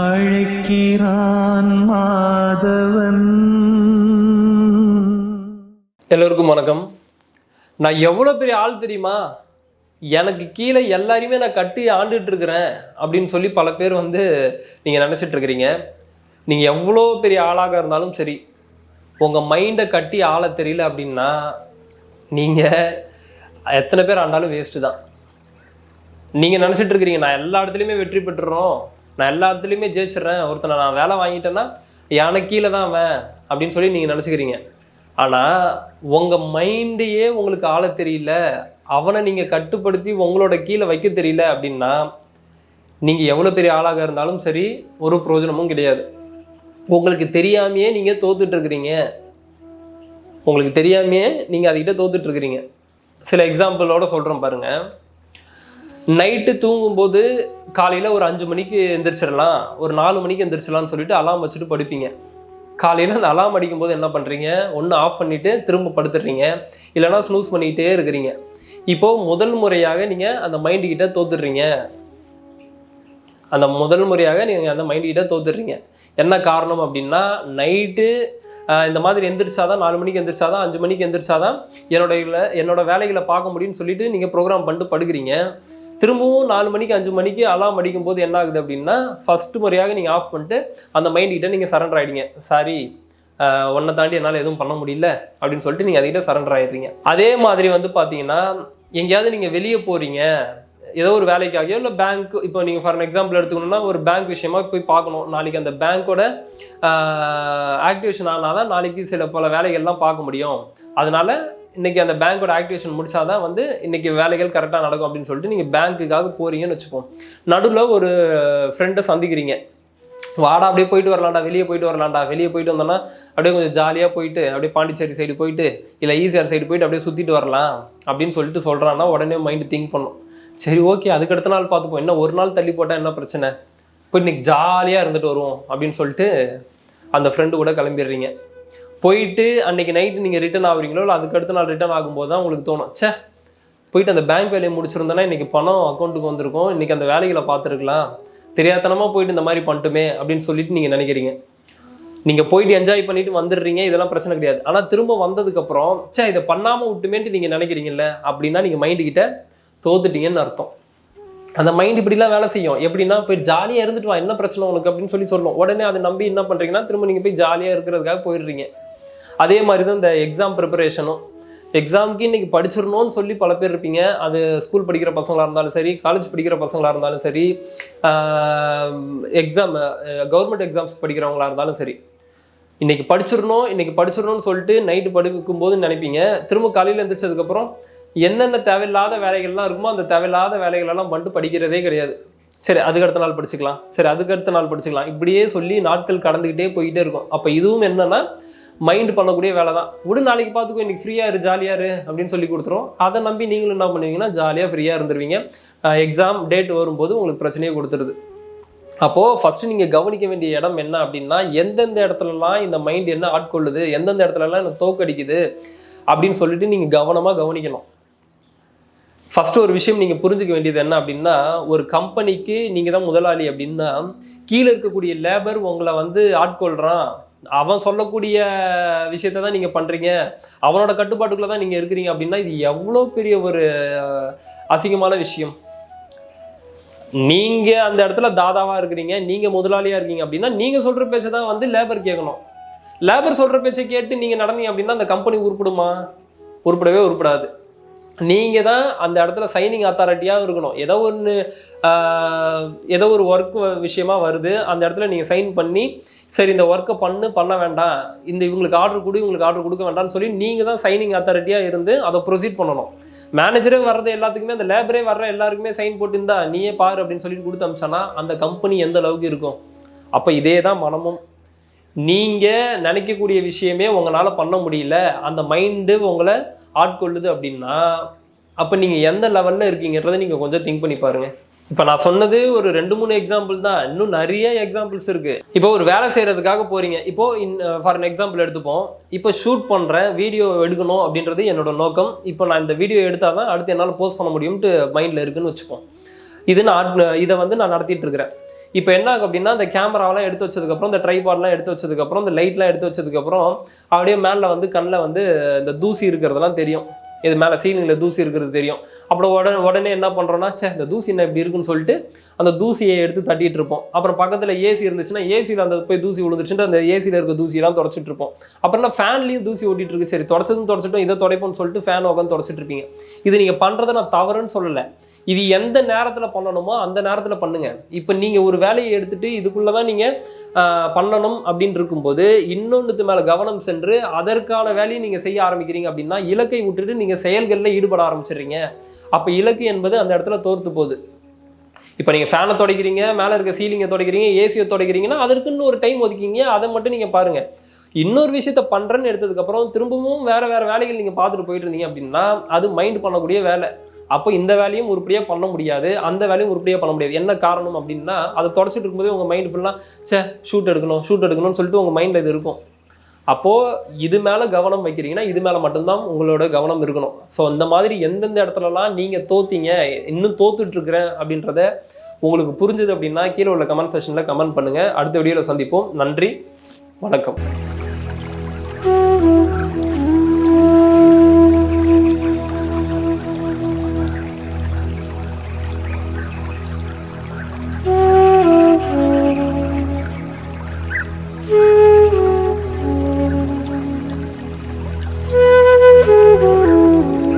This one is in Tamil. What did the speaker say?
அழைக்கிறான் மாதவன். எல்லோருக்கும் வணக்கம். நான் எவ்வளோ பெரிய ஆள் தெரியுமா? எனக்கு கீழே எல்லாரையுமே நான் கட்டி ஆண்டுட்டு இருக்கிறேன் அப்படின்னு சொல்லி பல பேர் வந்து நீங்கள் நினச்சிட்டு இருக்கிறீங்க நீங்கள் எவ்வளோ பெரிய ஆளாக இருந்தாலும் சரி உங்கள் மைண்டை கட்டி ஆள தெரியல அப்படின்னா நீங்கள் எத்தனை பேர் ஆண்டாலும் வேஸ்ட்டு தான். நீங்கள் நினச்சிட்டு இருக்கிறீங்க நான் எல்லா இடத்துலையுமே வெற்றி பெற்றுறோம். நான் எல்லாத்துலேயுமே ஜெயிச்சிடுறேன். ஒருத்தனை நான் வேலை வாங்கிட்டேன்னா எனக்கு கீழே தான் அவன் அப்படின்னு சொல்லி நீங்கள் நினச்சிக்கிறீங்க. ஆனால் உங்கள் மைண்டையே உங்களுக்கு ஆள தெரியல. அவனை நீங்கள் கட்டுப்படுத்தி உங்களோட கீழே வைக்க தெரியல அப்படின்னா நீங்கள் எவ்வளோ பெரிய ஆளாக இருந்தாலும் சரி ஒரு பிரயோஜனமும் கிடையாது. உங்களுக்கு தெரியாமையே நீங்கள் தோத்துட்ருக்குறீங்க உங்களுக்கு தெரியாமையே நீங்கள் அதுக்கிட்ட தோத்துட்ருக்குறீங்க சில எக்ஸாம்பிளோட சொல்கிறேன் பாருங்கள் நைட்டு தூங்கும்போது காலையில் ஒரு அஞ்சு மணிக்கு எந்திரிச்சிடலாம். ஒரு நாலு மணிக்கு எந்திரிச்சிடலாம்னு சொல்லிட்டு அலாம் வச்சுட்டு படுப்பீங்க. காலையில் அந்த அலாம் அடிக்கும்போது என்ன பண்ணுறீங்க ஒன்று ஆஃப் பண்ணிவிட்டு திரும்ப படுத்துடுறீங்க. இல்லைனா ஸ்னூஸ் பண்ணிக்கிட்டே இருக்கிறீங்க. இப்போது முதல் முறையாக நீங்கள் அந்த மைண்டுக்கிட்ட தோத்துடுறீங்க. அந்த முதல் முறையாக நீங்கள் அந்த மைண்டுக்கிட்ட தோத்துடுறீங்க. என்ன காரணம் அப்படின்னா நைட்டு இந்த மாதிரி எந்திரிச்சாதான் நாலு மணிக்கு எந்திரிச்சாதான் அஞ்சு மணிக்கு எந்திரிச்சாதான் என்னோட என்னோட வேலைகளை பார்க்க முடியும்னு சொல்லிட்டு நீங்கள் ப்ரோக்ராம் பண்ணிட்டு படுக்கிறீங்க. திரும்பவும் நாலு மணிக்கு அஞ்சு மணிக்கு அலாம் அடிக்கும் போது என்ன ஆகுது அப்படின்னா ஃபஸ்ட்டு முறையாக நீங்கள் ஆஃப் பண்ணிட்டு அந்த மைண்ட்கிட்ட நீங்கள் சரண்டர் ஆகிடுங்க சாரி ஒன்றை தாண்டி என்னால் எதுவும் பண்ண முடியல அப்படின்னு சொல்லிட்டு நீங்கள் அதுக்கிட்ட சரண்டர் ஆகிடுறீங்க அதே மாதிரி வந்து பார்த்தீங்கன்னா எங்கேயாவது நீங்கள் வெளியே போகிறீங்க ஏதோ ஒரு வேலைக்காகியோ இல்லை பேங்க் இப்போ நீங்கள் ஃபார் எக்ஸாம்பிள் எடுத்துக்கணும்னா ஒரு பேங்க் விஷயமா போய் பார்க்கணும். நாளைக்கு அந்த பேங்க்கோட ஆக்டிவேஷன் ஆனால் தான் நாளைக்கு சில பல வேலைகள்லாம் பார்க்க முடியும். அதனால இன்றைக்கி அந்த பேங்க்கோட ஆக்டிவேஷன் முடிச்சாதான் வந்து இன்றைக்கி வேலைகள் கரெக்டாக நடக்கும் அப்படின்னு சொல்லிட்டு நீங்கள் பேங்க்குக்காக போகிறீங்கன்னு வச்சுப்போம். நடுவில் ஒரு ஃப்ரெண்டை சந்திக்கிறீங்க. வாடா அப்படியே போயிட்டு வரலாம்டா வெளியே போயிட்டு வரலாம்டா. வெளியே போயிட்டு வந்தோன்னா அப்படியே கொஞ்சம் ஜாலியாக போயிட்டு அப்படியே பாண்டிச்சேரி சைடு போயிட்டு இல்லை ஈஸியார் சைடு போயிட்டு அப்படியே சுற்றிட்டு வரலாம் அப்படின்னு சொல்லிட்டு சொல்கிறான்னா உடனே மைண்டு திங்க் பண்ணும். சரி ஓகே அதுக்கு அடுத்த நாள் பார்த்துப்போம். என்ன ஒரு நாள் தள்ளி போட்டால் என்ன பிரச்சனை? போய் இன்றைக்கி ஜாலியாக இருந்துட்டு வருவோம் அப்படின்னு சொல்லிட்டு அந்த ஃப்ரெண்டு கூட கிளம்பிடுறீங்க. போயிட்டு அன்னைக்கு நைட்டு நீங்கள் ரிட்டர்ன் ஆகுறீங்களோ இல்லை அதுக்கு அடுத்த நாள் ரிட்டர்ன் ஆகும்போது தான் உங்களுக்கு தோணும். சே போயிட்டு அந்த பேங்க் வேலையை முடிச்சிருந்தேன்னா இன்னைக்கு பணம் அக்கௌண்ட்டுக்கு வந்திருக்கும். இன்னைக்கு அந்த வேலைகளை பார்த்துருக்கலாம். தெரியாதனமாக போயிட்டு இந்த மாதிரி பண்ணிட்டுமே அப்படின்னு சொல்லிட்டு நீங்கள் நினைக்கிறீங்க. நீங்கள் போயிட்டு என்ஜாய் பண்ணிட்டு வந்துடுறீங்க. இதெல்லாம் பிரச்சனை கிடையாது. ஆனால் திரும்ப வந்ததுக்கப்புறம் ச்சே இதை பண்ணாமல் விட்டுமேன்ட்டு நீங்கள் நினைக்கிறீங்கல்ல அப்படின்னா நீங்கள் மைண்டுக்கிட்ட தோத்துட்டீங்கன்னு அர்த்தம். அந்த மைண்ட் இப்படிலாம் வேலை செய்யும். எப்படின்னா போய் ஜாலியாக இருந்துட்டு வா என்ன பிரச்சனை உனக்கு அப்படின்னு சொல்லி சொல்லும். உடனே அதை நம்பி என்ன பண்ணுறீங்கன்னா திரும்ப நீங்கள் போய் ஜாலியாக இருக்கிறதுக்காக போயிடுறீங்க. அதே மாதிரி தான் இந்த எக்ஸாம் ப்ரிப்பரேஷனும் எக்ஸாமுக்கு இன்னைக்கு படிச்சிடணும்னு சொல்லி பல பேர் இருப்பீங்க. அது ஸ்கூல் படிக்கிற பசங்களாக இருந்தாலும் சரி காலேஜ் படிக்கிற பசங்களாக இருந்தாலும் சரி எக்ஸாம் கவர்மெண்ட் எக்ஸாம்ஸ் படிக்கிறவங்களா இருந்தாலும் சரி. இன்னைக்கு படிச்சிடணும் இன்னைக்கு படிச்சிடணும்னு சொல்லிட்டு நைட்டு படிக்கும் போது நினைப்பீங்க. திரும்ப காலையில் எந்திரிச்சதுக்கப்புறம் என்னென்ன தேவையில்லாத வேலைகள்லாம் இருக்குமோ அந்த தேவையில்லாத வேலைகளெல்லாம் பண்ணிட்டு படிக்கிறதே கிடையாது. சரி அதுக்கு அடுத்த நாள் படிச்சுக்கலாம். சரி அதுக்கு அடுத்த நாள் படிச்சுக்கலாம். இப்படியே சொல்லி நாட்கள் கடந்துக்கிட்டே போயிட்டே இருக்கும். அப்போ இதுவும் என்னென்னா மைண்ட் பண்ணக்கூடிய வேலை தான் விடு நாளைக்கு பார்த்துக்கோ இன்னைக்கு ஃப்ரீயாக இரு ஜாலியாக இரு அப்படின்னு சொல்லி கொடுத்துரும். அதை நம்பி நீங்களும் என்ன பண்ணுவீங்கன்னா ஜாலியாக ஃப்ரீயாக இருந்துருவீங்க. எக்ஸாம் டேட் வரும்போது உங்களுக்கு பிரச்சனையே கொடுத்துருது. அப்போது ஃபஸ்ட்டு நீங்கள் கவனிக்க வேண்டிய இடம் என்ன அப்படின்னா எந்தெந்த இடத்துலலாம் இந்த மைண்ட் என்ன ஆட்கொள்ளுது எந்தெந்த இடத்துலலாம் இந்த தோக்கடிக்குது அப்படின்னு சொல்லிட்டு நீங்கள் கவனமாக கவனிக்கணும். ஃபஸ்ட்டு ஒரு விஷயம் நீங்கள் புரிஞ்சுக்க வேண்டியது என்ன அப்படின்னா ஒரு கம்பெனிக்கு நீங்கள் தான் முதலாளி அப்படின்னா கீழே இருக்கக்கூடிய லேபர் உங்களை வந்து ஆட்கொள்கிறான் அவன் சொல்லக்கூடிய விஷயத்தை தான் நீங்கள் பண்ணுறீங்க அவனோட கட்டுப்பாட்டுக்குள்ளே தான் நீங்கள் இருக்கிறீங்க அப்படின்னா இது எவ்வளோ பெரிய ஒரு அசிங்கமான விஷயம். நீங்கள் அந்த இடத்துல தாதாவாக இருக்கிறீங்க நீங்கள் முதலாளியாக இருக்கீங்க அப்படின்னா நீங்கள் சொல்கிற பேச்சை தான் வந்து லேபர் கேட்கணும். லேபர் சொல்கிற பேச்சை கேட்டு நீங்கள் நடந்தீங்க அப்படின்னா அந்த கம்பெனி உருப்படுமா? உருப்படவே உருப்படாது. நீங்கள் தான் அந்த இடத்துல சைனிங் அத்தாரிட்டியாக இருக்கணும். ஏதோ ஒன்று ஏதோ ஒரு ஒர்க் விஷயமா வருது. அந்த இடத்துல நீங்கள் சைன் பண்ணி சரி இந்த ஒர்க்கை பண்ணு பண்ண வேண்டாம். இந்த இவங்களுக்கு ஆர்டர் கொடு இவங்களுக்கு ஆர்டர் கொடுக்க வேண்டாம்னு சொல்லி நீங்கள் தான் சைனிங் அத்தாரிட்டியாக இருந்து அதை ப்ரொசீட் பண்ணணும். மேனேஜரே வர்றது எல்லாத்துக்குமே அந்த லேபரே வர்ற எல்லாருக்குமே சைன் போட்டுருந்தா நீயே பாரு அப்படின்னு சொல்லிட்டு கொடுத்து அமிச்சானா அந்த கம்பெனி எந்த அளவுக்கு இருக்கும்? அப்போ இதே தான் மனமும். நீங்கள் நினைக்கக்கூடிய விஷயமே உங்களால் பண்ண முடியல. அந்த மைண்டு உங்களை ஆட்கொள்ளுது அப்படின்னா அப்போ நீங்கள் எந்த லெவலில் இருக்கீங்கன்றதை நீங்கள் கொஞ்சம் திங்க் பண்ணி பாருங்கள் இப்போ நான் சொன்னது ஒரு ரெண்டு மூணு எக்ஸாம்பிள் தான். இன்னும் நிறைய எக்ஸாம்பிள்ஸ் இருக்குது இப்போ ஒரு வேலை செய்கிறதுக்காக போகிறீங்க இப்போ ஃபார் அன் எக்ஸாம்பிள் எடுத்துப்போம். இப்போ ஷூட் பண்ணுறேன் வீடியோ எடுக்கணும் அப்படின்றது என்னோட நோக்கம். இப்போ நான் இந்த வீடியோ எடுத்தால் தான் அடுத்து என்னால் போஸ்ட் பண்ண முடியும்ட்டு மைண்டில் இருக்குன்னு வச்சுப்போம். இது நான் இதை வந்து நான் நடத்திட்டு இருக்கிறேன். இப்போ என்ன ஆகும் அப்படின்னா அந்த கேமராவெல்லாம் எடுத்து வச்சதுக்கப்புறம் இந்த ட்ரைபாட்லாம் எடுத்து வச்சதுக்கப்புறம் இந்த லைட்லாம் எடுத்து வச்சதுக்கப்புறம் அப்படியே மேலே வந்து கண்ணில் வந்து இந்த தூசி இருக்கிறதெல்லாம் தெரியும். இது மேலே சீலிங்கில் தூசி இருக்கிறது தெரியும். அப்புறம் உடனே உடனே என்ன பண்ணுறோன்னா சே இந்த தூசி என்ன இப்படி இருக்குன்னு சொல்லிட்டு அந்த தூசியை எடுத்து தட்டிட்டு இருப்போம். அப்புறம் பக்கத்தில் ஏசி இருந்துச்சுன்னா ஏசியில் அந்த போய் தூசி விழுந்துச்சுட்டு அந்த ஏசியில் இருக்க தூசியெல்லாம் தொடச்சிட்டு இருப்போம். அப்புறம் நான் ஃபேன்லேயும் தூசி ஓட்டிட்டு இருக்கு. சரி தொடச்சதும் தொடச்சிட்டோம் இதை தொடைப்போம்னு சொல்லிட்டு ஃபேன் உட்காந்து தொடச்சிட்டு இருப்பீங்க. இது நீங்கள் பண்ணுறதை நான் தவறுன்னு சொல்லலை. இது எந்த நேரத்தில் பண்ணணுமோ அந்த நேரத்தில் பண்ணுங்க. இப்போ நீங்கள் ஒரு வேலையை எடுத்துகிட்டு இதுக்குள்ளே தான் நீங்கள் பண்ணணும் அப்படின்னு இருக்கும்போது இன்னொன்றுத்து மேலே கவனம் சென்று அதற்கான வேலையை நீங்கள் செய்ய ஆரம்பிக்கிறீங்க அப்படின்னா இலக்கை விட்டுட்டு நீங்கள் செயல்களில் ஈடுபட ஆரம்பிச்சிடுறீங்க. அப்போ இலக்கு என்பது அந்த இடத்துல தோர்த்து போகுது. இப்போ நீங்கள் ஃபேனை துடைக்கிறீங்க மேலே இருக்க சீலிங்கை துடைக்கிறீங்க ஏசியை துடைக்கிறீங்கன்னா அதற்குன்னு ஒரு டைம் ஒதுக்கிங்க அதை மட்டும் நீங்கள் பாருங்கள் இன்னொரு விஷயத்த பண்ணுறேன்னு எடுத்ததுக்கப்புறம் திரும்பவும் வேறு வேறு வேலைகள் நீங்கள் பார்த்துட்டு போயிட்டு இருந்தீங்க அப்படின்னா அது மைண்ட் பண்ணக்கூடிய வேலை. அப்போ இந்த வேலையும் உருப்படியாக பண்ண முடியாது அந்த வேலையும் உருப்படியாக பண்ண முடியாது. என்ன காரணம் அப்படின்னா அதை தொடச்சிட்டு இருக்கும்போதே உங்கள் மைண்ட் ஃபுல்லாக சே ஷூட் எடுக்கணும் ஷூட் எடுக்கணும்னு சொல்லிட்டு உங்கள் மைண்டில் இது இருக்கும். அப்போது இது மேலே கவனம் வைக்கிறீங்கன்னா இது மேலே மட்டும்தான் உங்களோட கவனம் இருக்கணும். ஸோ இந்த மாதிரி எந்தெந்த இடத்துலலாம் நீங்கள் தோத்தீங்க இன்னும் தோத்துட்ருக்கிறேன் அப்படின்றத உங்களுக்கு புரிஞ்சுது அப்படின்னா கீழே உள்ள கமெண்ட் செஷனில் கமெண்ட் பண்ணுங்கள் அடுத்த வீடியோவில் சந்திப்போம். நன்றி. வணக்கம்.